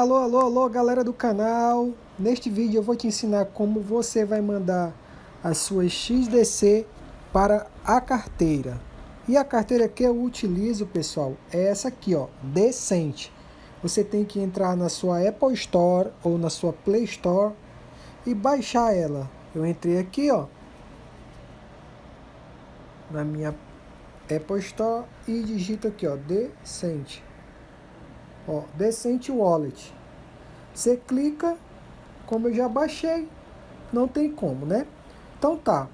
Alô, alô, alô, galera do canal. Neste vídeo eu vou te ensinar como você vai mandar as suas XDC para a carteira. E a carteira que eu utilizo, pessoal, é essa aqui, ó, Decente. Você tem que entrar na sua Apple Store ou na sua Play Store e baixar ela. Eu entrei aqui, ó, na minha Apple Store e digito aqui, ó, Decente. Ó, Decente Wallet. Você clica, como eu já baixei, não tem como, né? Então tá.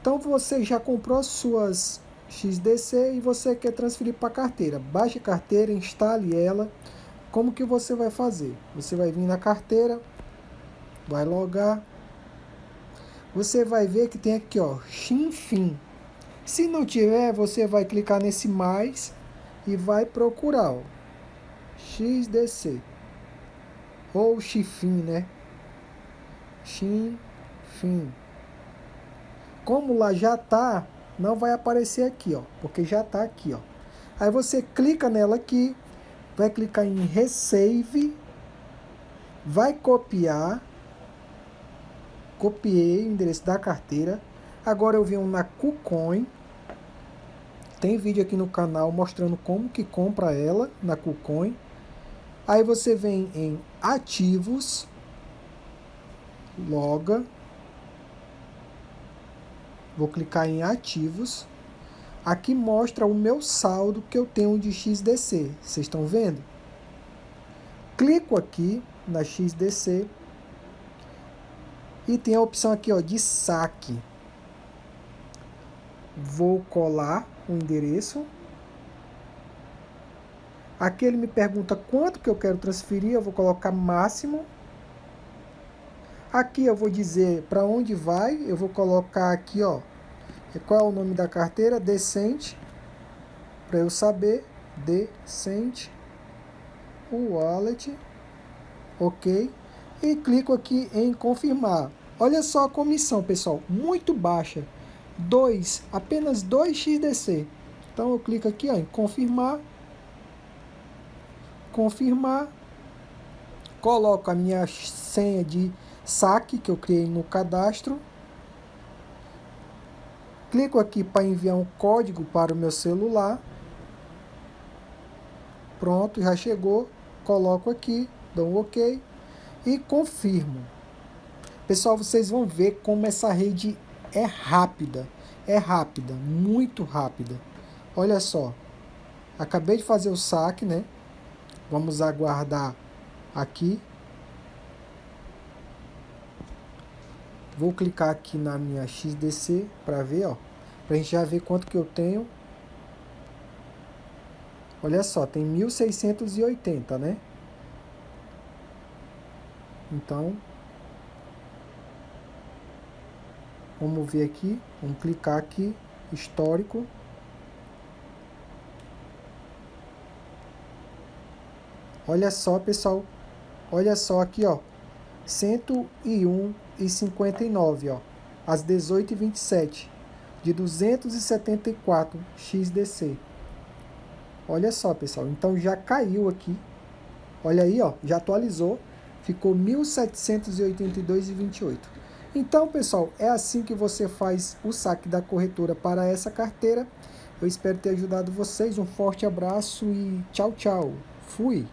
Então você já comprou suas XDC e você quer transferir para carteira. Baixe a carteira, instale ela. Como que você vai fazer? Você vai vir na carteira, vai logar. Você vai ver que tem aqui, ó, Xinfin. Se não tiver, você vai clicar nesse mais e vai procurar, ó. XDC. Ou Xifim, né? Xifim. Como lá já tá, não vai aparecer aqui, ó. Porque já tá aqui, ó. Aí você clica nela aqui, vai clicar em Resave, vai copiar. Copiei o endereço da carteira. Agora eu venho na KuCoin. Tem vídeo aqui no canal mostrando como que compra ela na KuCoin. Aí você vem em ativos, loga. Vou clicar em ativos. Aqui mostra o meu saldo que eu tenho de XDC. Vocês estão vendo? Clico aqui na XDC. E tem a opção aqui ó, de saque. Vou colar o endereço Aqui ele me pergunta quanto que eu quero transferir, eu vou colocar máximo. Aqui eu vou dizer para onde vai, eu vou colocar aqui, ó, qual é o nome da carteira, Decente, para eu saber, Decente, o wallet, ok, e clico aqui em confirmar. Olha só a comissão, pessoal, muito baixa, 2, apenas 2 XDC. Então eu clico aqui ó, em confirmar, confirmar, coloco a minha senha de saque que eu criei no cadastro, clico aqui para enviar um código para o meu celular, pronto, já chegou, coloco aqui, dou um ok e confirmo. Pessoal, vocês vão ver como essa rede é rápida, é rápida, muito rápida. Olha só, acabei de fazer o saque, né? Vamos aguardar aqui. Vou clicar aqui na minha XDC para ver, ó. Pra gente já ver quanto que eu tenho. Olha só, tem 1680, né? Então, vamos ver aqui, vamos clicar aqui, histórico. Olha só, pessoal. Olha só aqui, ó. 101,59, ó. Às 18h27. De 274 XDC. Olha só, pessoal. Então já caiu aqui. Olha aí, ó. Já atualizou. Ficou 1.782,28. Então, pessoal, é assim que você faz o saque da corretora para essa carteira. Eu espero ter ajudado vocês. Um forte abraço e tchau, tchau. Fui!